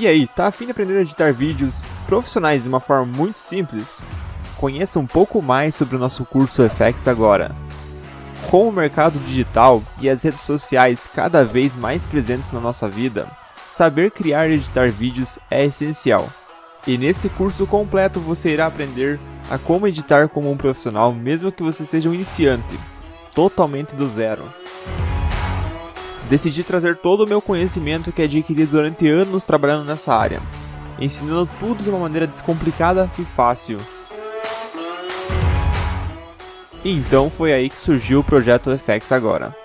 E aí, tá afim de aprender a editar vídeos profissionais de uma forma muito simples? Conheça um pouco mais sobre o nosso curso FX agora. Com o mercado digital e as redes sociais cada vez mais presentes na nossa vida, saber criar e editar vídeos é essencial. E neste curso completo você irá aprender a como editar como um profissional mesmo que você seja um iniciante, totalmente do zero. Decidi trazer todo o meu conhecimento que adquiri durante anos trabalhando nessa área, ensinando tudo de uma maneira descomplicada e fácil. E então foi aí que surgiu o projeto FX Agora.